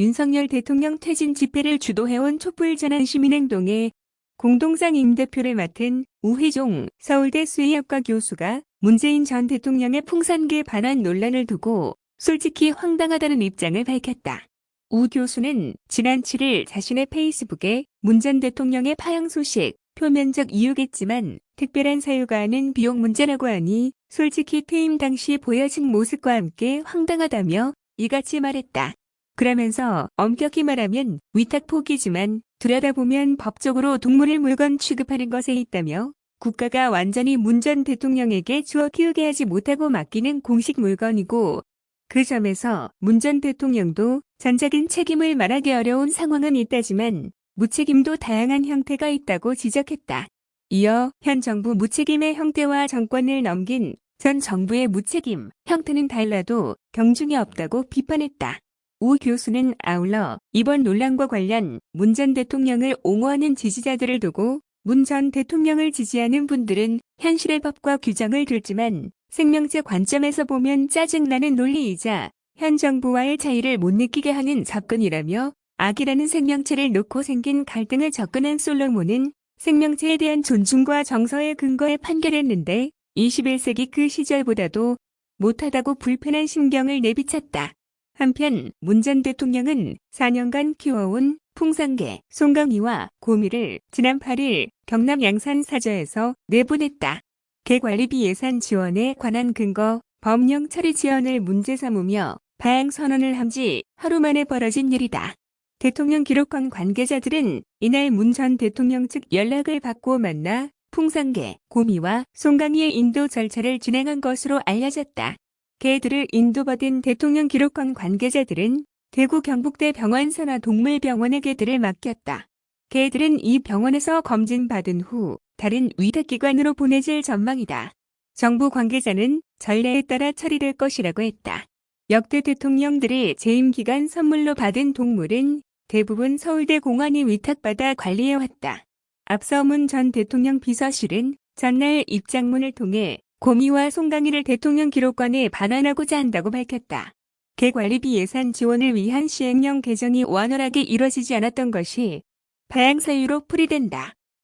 윤석열 대통령 퇴진 집회를 주도해온 촛불전환 시민행동의 공동상 임대표를 맡은 우희종 서울대 수의학과 교수가 문재인 전 대통령의 풍산계 반환 논란을 두고 솔직히 황당하다는 입장을 밝혔다. 우 교수는 지난 7일 자신의 페이스북에 문 전 대통령의 파양 소식, 표면적 이유겠지만 특별한 사유가 아닌 비용 문제라고 하니 솔직히 퇴임 당시 보여진 모습과 함께 황당하다며 이같이 말했다. 그러면서 엄격히 말하면 위탁 포기지만 들여다보면 법적으로 동물을 물건 취급하는 것에 있다며 국가가 완전히 문 전 대통령에게 주어 키우게 하지 못하고 맡기는 공식 물건이고 그 점에서 문 전 대통령도 전적인 책임을 말하기 어려운 상황은 있다지만 무책임도 다양한 형태가 있다고 지적했다. 이어 현 정부 무책임의 형태와 정권을 넘긴 전 정부의 무책임 형태는 달라도 경중이 없다고 비판했다. 우 교수는 아울러 이번 논란과 관련 문 전 대통령을 옹호하는 지지자들을 두고 문 전 대통령을 지지하는 분들은 현실의 법과 규정을 들지만 생명체 관점에서 보면 짜증나는 논리이자 현 정부와의 차이를 못 느끼게 하는 접근이라며 악이라는 생명체를 놓고 생긴 갈등을 접근한 솔로몬은 생명체에 대한 존중과 정서의 근거에 판결했는데 21세기 그 시절보다도 못하다고 불편한 심경을 내비쳤다. 한편 문전 대통령은 4년간 키워온 풍산개, 송강이와 고미를 지난 8일 경남 양산 사저에서 내보냈다. 개관리비 예산 지원에 관한 근거, 법령 처리 지원을 문제 삼으며 파행 선언을 한 지 하루 만에 벌어진 일이다. 대통령 기록관 관계자들은 이날 문 전 대통령 측 연락을 받고 만나 풍산개, 고미와 송강이의 인도 절차를 진행한 것으로 알려졌다. 개들을 인도받은 대통령 기록관 관계자들은 대구 경북대 병원 산하 동물병원에 개들을 맡겼다. 개들은 이 병원에서 검진받은 후 다른 위탁기관으로 보내질 전망이다. 정부 관계자는 전례에 따라 처리될 것이라고 했다. 역대 대통령들이 재임 기간 선물로 받은 동물은 대부분 서울대 공원이 위탁받아 관리해왔다. 앞서 문 전 대통령 비서실은 전날 입장문을 통해 고미와 송강이를 대통령 기록관에 반환하고자 한다고 밝혔다. 개관리비 예산 지원을 위한 시행령 개정이 원활하게 이뤄지지 않았던 것이 파양 사유로 풀이된다.